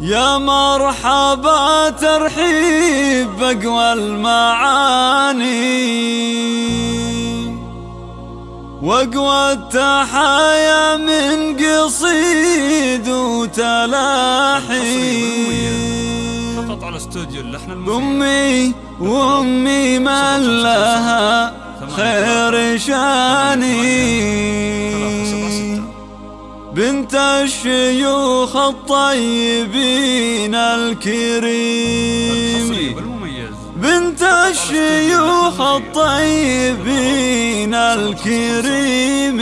يا مرحبا ترحيب بقوى المعاني واقوى التحايا من قصيد وتلاحي. فقط على استوديو اللحن أمي وأمي من لها خير شاني. بنت الشيوخ الطيبين الكريم. بنت الشيوخ الطيبين الكريم.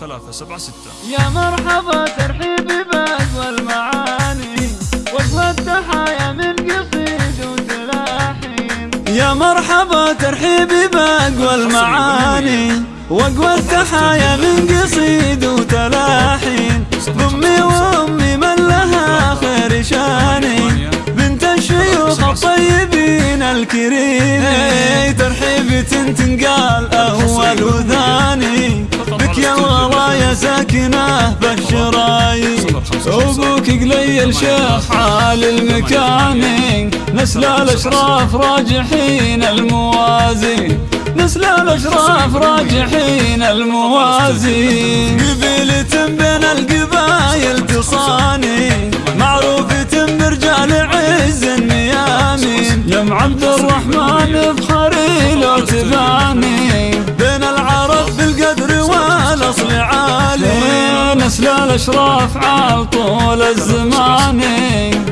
ثلاثة سبعة ستة. يا مرحبا ترحيبي بأقوى المعاني وأقوى التحايا من قصيد وتلاحين يا مرحبا ترحيبي بأقوى المعاني واقوى التحايا من قصيد وتلاحين. ضمي وأمي من لها خير شاني. بنت الشيوخ الطيبين الكريم ترحيبي تنقال اول وثاني بك يا الغلايا ساكنة بالشرايين أبوك قليل شيخ عالي المكاني. نسل الأشراف راجحين الموازين نسل الأشراف راجحين الموازين قبيلة بين القبايل تصاني معروفة برجال عز النيامين يا عبد الرحمن بخري لو تباني بين العرب بالقدر والأصل عالي. نسل الأشراف عال طول الزمان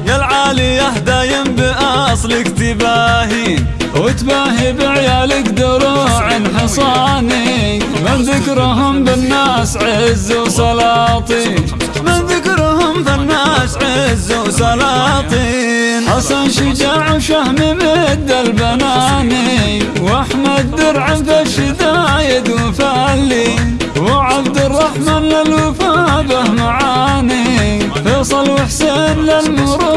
يا العالي دايم باصلك تباهين وتباهي بعيالك دروع حصاني. من ذكرهم بالناس عز وسلاطين من ذكرهم بالناس عز وسلاطين حسن شجاع وشهم مد البناني. وأحمد درع بالشدايد وفالي. وعبد الرحمن للوفا به معاني. فيصل وحسين للمروه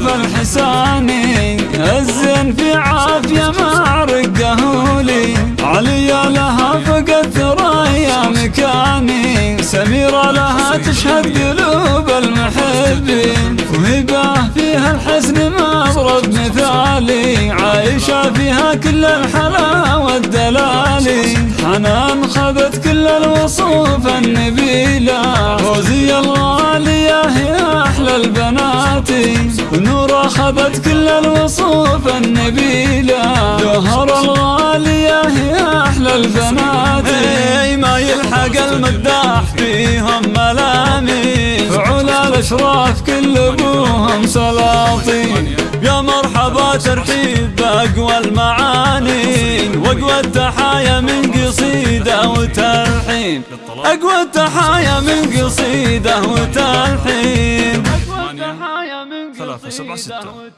الوصوف الحساني الزين في عافية ما رقه لي علي لها فقد ثرايا مكاني. سميرة لها تشهد قلوب المحبين وهباه فيها الحسن مضرب مثالي. عايشة فيها كل الحلا والدلالي حنان خذت كل الوصوف النبيلة. فوزي الغالية أخذت كل الوصوف النبيلة جوهر الغالية هي أحلى البنات اي ما يلحق المداح فيهم ملامي فعلا الأشراف كل أبوهم سلاطين. يا مرحبا ترحيب بأقوى المعاني وأقوى التحايا من قصيدة وتلحين. أقوى التحايا من قصيدة وتلحين. ثلاثة سبعة ستة.